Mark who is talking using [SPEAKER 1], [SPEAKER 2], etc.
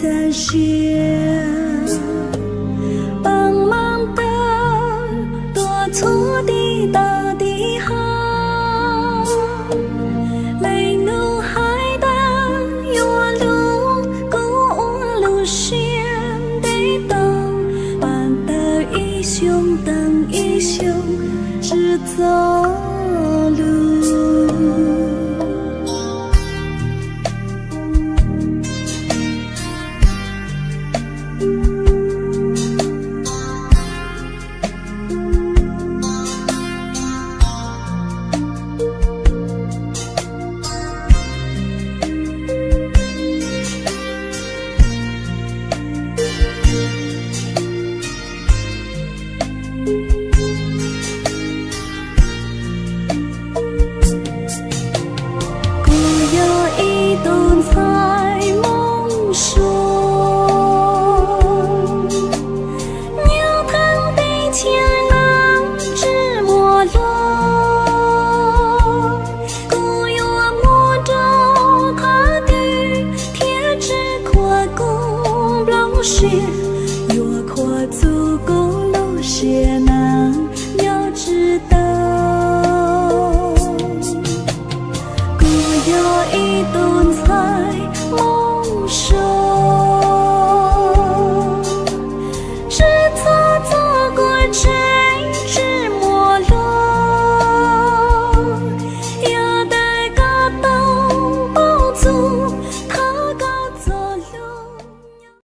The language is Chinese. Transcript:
[SPEAKER 1] 在想，茫茫的多错的到底好，来路海的有路，古路先的到，帮到一乡等一乡，只走路。心。